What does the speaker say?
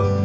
음